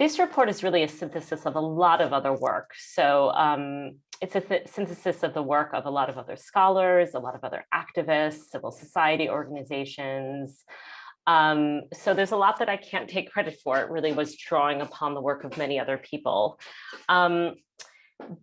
this report is really a synthesis of a lot of other work. So um, it's a synthesis of the work of a lot of other scholars, a lot of other activists, civil society organizations. Um, so there's a lot that I can't take credit for. It really was drawing upon the work of many other people. Um,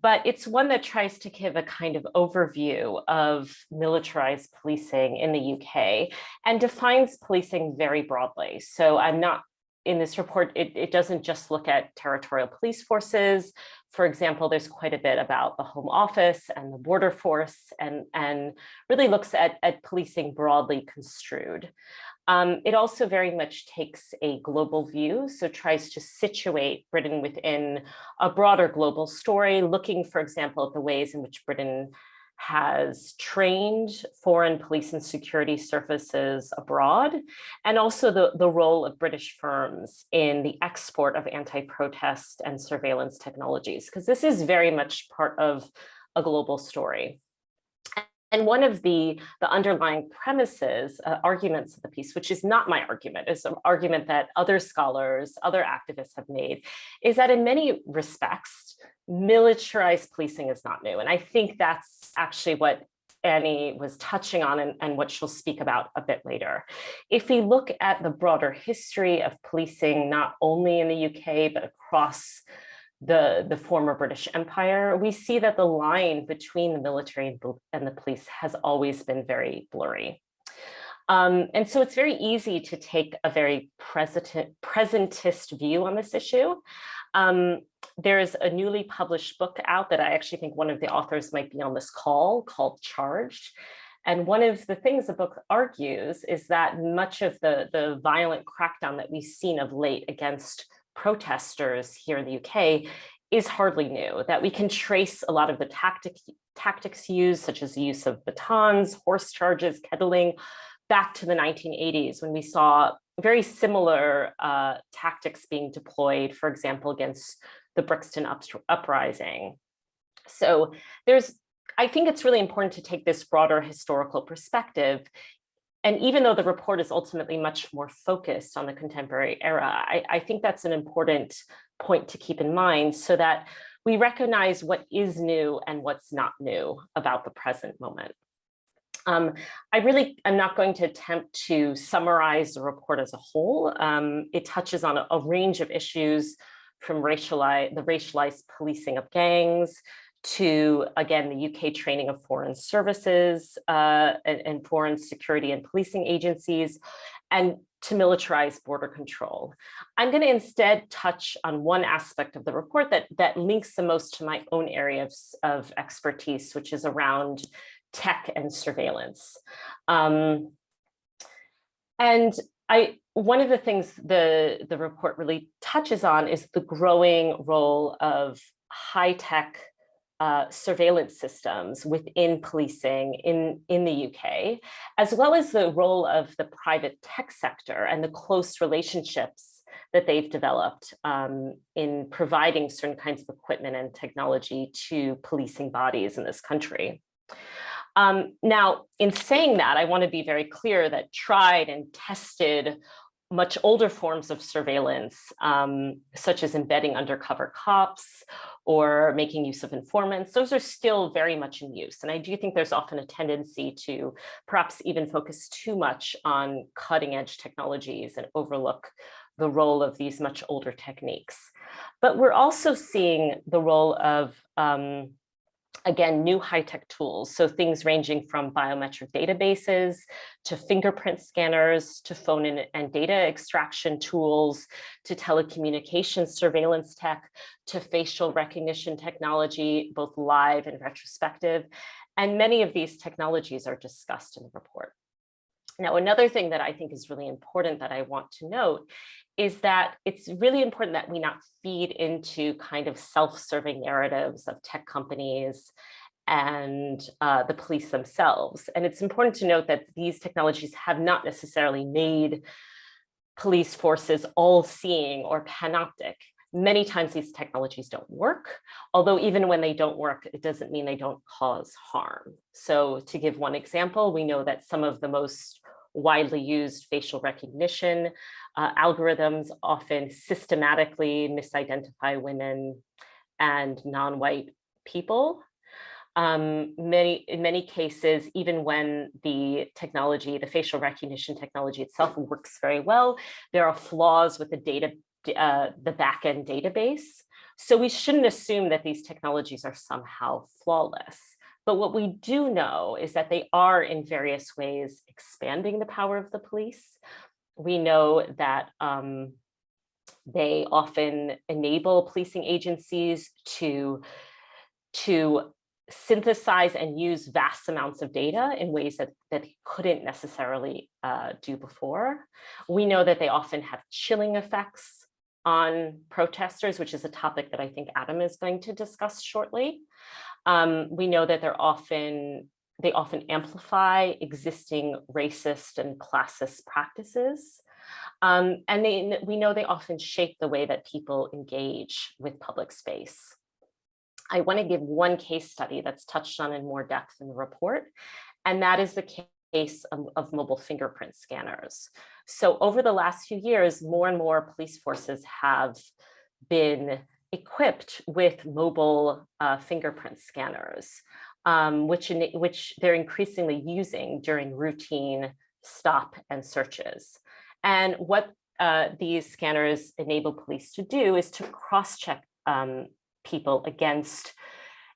but it's one that tries to give a kind of overview of militarized policing in the UK and defines policing very broadly. So I'm not in this report, it, it doesn't just look at territorial police forces. For example, there's quite a bit about the Home Office and the border force and, and really looks at, at policing broadly construed. Um, it also very much takes a global view, so tries to situate Britain within a broader global story, looking, for example, at the ways in which Britain has trained foreign police and security services abroad, and also the, the role of British firms in the export of anti-protest and surveillance technologies, because this is very much part of a global story. And one of the, the underlying premises, uh, arguments of the piece, which is not my argument, is an argument that other scholars, other activists have made, is that in many respects, militarized policing is not new. And I think that's actually what Annie was touching on and, and, what she'll speak about a bit later. If we look at the broader history of policing, not only in the UK, but across the, the former British Empire, we see that the line between the military and the police has always been very blurry. Um, and so it's very easy to take a very present, presentist view on this issue. Um, there's a newly published book out that I actually think one of the authors might be on this call called Charged. And one of the things the book argues is that much of the, the violent crackdown that we've seen of late against protesters here in the UK is hardly new, that we can trace a lot of the tactic, tactics used, such as the use of batons, horse charges, kettling, back to the 1980s when we saw very similar uh, tactics being deployed, for example, against the Brixton up uprising. So there's, I think it's really important to take this broader historical perspective. And even though the report is ultimately much more focused on the contemporary era, I, I think that's an important point to keep in mind so that we recognize what is new and what's not new about the present moment. Um, I really am not going to attempt to summarize the report as a whole. Um, it touches on a, a, range of issues from racialized, the racialized policing of gangs to, again, the UK training of foreign services uh, and, and foreign security and policing agencies, and to militarize border control. I'm going to instead touch on one aspect of the report that, that links the most to my own area of, of expertise, which is around tech and surveillance. Um, and I, one of the things the, the report really touches on is the growing role of high-tech uh, surveillance systems within policing in, in the UK, as well as the role of the private tech sector and the close relationships that they've developed um, in providing certain kinds of equipment and technology to policing bodies in this country. Um, now, in saying that, I want to be very clear that tried and tested much older forms of surveillance, um, such as embedding undercover cops or making use of informants, those are still very much in use. And I do think there's often a tendency to perhaps even focus too much on cutting edge technologies and overlook the role of these much older techniques. But we're also seeing the role of um, again, new high-tech tools. So things ranging from biometric databases to fingerprint scanners to phone and, and data extraction tools to telecommunications surveillance tech to facial recognition technology, both live and retrospective. And many of these technologies are discussed in the report. Now, another thing that I think is really important that I want to note is that it's really important that we not feed into kind of self-serving narratives of tech companies and uh, the police themselves. And it's important to note that these technologies have not necessarily made police forces all-seeing or panoptic. Many times these technologies don't work, although even when they don't work, it doesn't mean they don't cause harm. So to give one example, we know that some of the most widely used facial recognition. Uh, algorithms often systematically misidentify women and non-white people. Um, many, in many cases, even when the technology, the facial recognition technology itself works very well, there are flaws with the data, uh, the backend database. So we shouldn't assume that these technologies are somehow flawless. But what we do know is that they are in various ways expanding the power of the police. We know that um, they often enable policing agencies to, to synthesize and use vast amounts of data in ways that, that they couldn't necessarily uh, do before. We know that they often have chilling effects on protesters, which is a topic that I think Adam is going to discuss shortly. Um, we know that they're often they often amplify existing racist and classist practices. Um, and they, we know they often shape the way that people engage with public space. I want to give one case study that's touched on in more depth in the report, and that is the case of, of mobile fingerprint scanners. So over the last few years, more and more police forces have been equipped with mobile uh, fingerprint scanners, um, which, which they're increasingly using during routine stop and searches. And what uh, these scanners enable police to do is to cross-check um, people against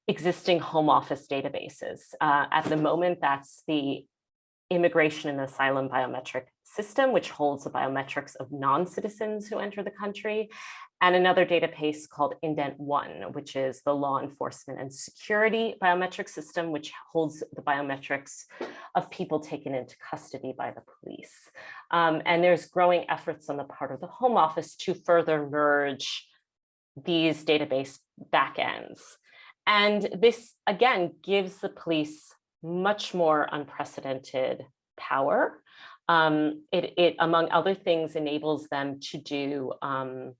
existing home office databases. Uh, at the moment, that's the immigration and asylum biometric system, which holds the biometrics of non-citizens who enter the country, and another database called IDENT One, which is the law enforcement and security biometric system, which holds the biometrics of people taken into custody by the police. Um, and there's growing efforts on the part of the Home Office to further merge these database backends. And this, again, gives the police much more unprecedented power. Um, it, it, among other things, enables them to do, um,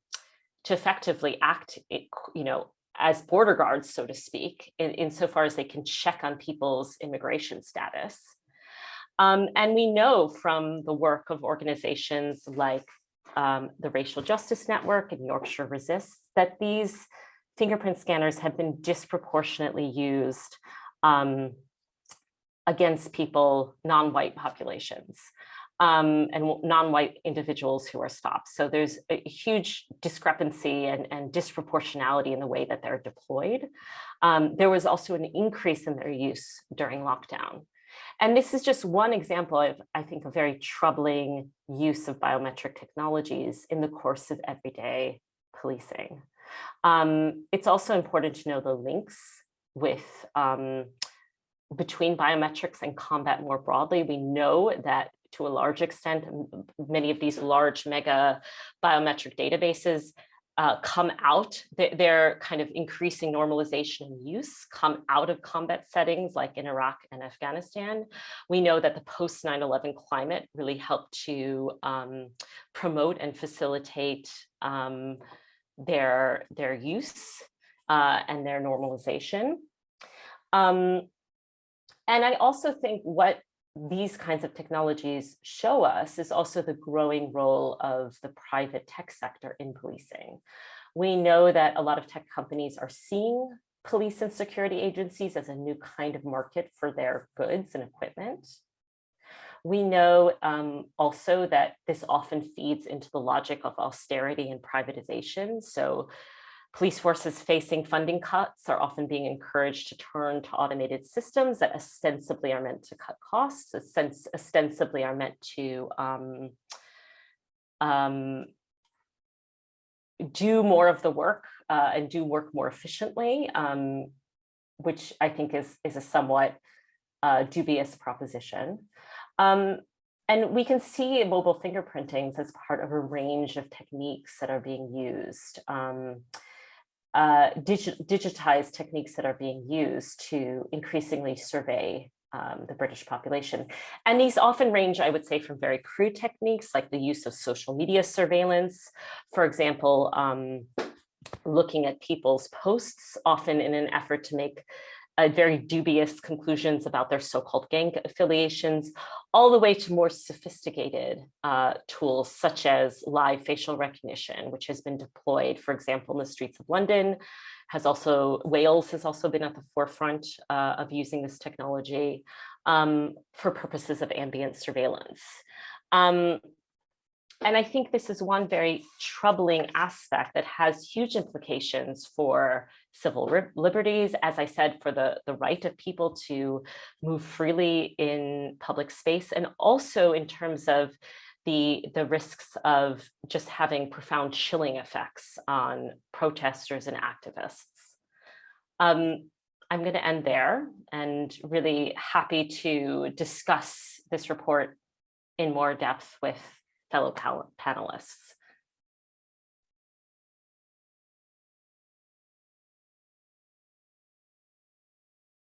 to effectively act, you know, as border guards, so to speak, in, insofar as they can check on people's immigration status. Um, and we know from the work of organizations like um, the Racial Justice Network and Yorkshire Resists that these fingerprint scanners have been disproportionately used um, against people, non-white populations. Um, and non-white individuals who are stopped. So there's a huge discrepancy and, and disproportionality in the way that they're deployed. Um, there was also an increase in their use during lockdown. And this is just one example of, I think, a very troubling use of biometric technologies in the course of everyday policing. Um, it's also important to know the links with um, between biometrics and combat more broadly. We know that to a large extent, many of these large mega biometric databases uh, come out, their, kind of increasing normalization and use come out of combat settings like in Iraq and Afghanistan. We know that the post 9-11 climate really helped to um, promote and facilitate um, their, their use uh, and their normalization. Um, and I also think what these kinds of technologies show us is also the growing role of the private tech sector in policing. We know that a lot of tech companies are seeing police and security agencies as a new kind of market for their goods and equipment. We know um, also that this often feeds into the logic of austerity and privatization. So Police forces facing funding cuts are often being encouraged to turn to automated systems that ostensibly are meant to cut costs, ostensibly are meant to um, um, do more of the work uh, and do work more efficiently, um, which I think is, is a somewhat uh, dubious proposition. Um, and we can see mobile fingerprintings as part of a range of techniques that are being used. Um, uh, digi digitized techniques that are being used to increasingly survey um, the British population. And these often range, I would say, from very crude techniques like the use of social media surveillance, for example, um, looking at people's posts, often in an effort to make uh, very dubious conclusions about their so-called gang affiliations, all the way to more sophisticated uh, tools such as live facial recognition, which has been deployed, for example, in the streets of London, has also, Wales has also been at the forefront uh, of using this technology um, for purposes of ambient surveillance. Um, and I think this is one very troubling aspect that has huge implications for civil liberties, as I said, for the, the right of people to move freely in public space, and also in terms of the, the risks of just having profound chilling effects on protesters and activists. Um, I'm going to end there and really happy to discuss this report in more depth with fellow panelists.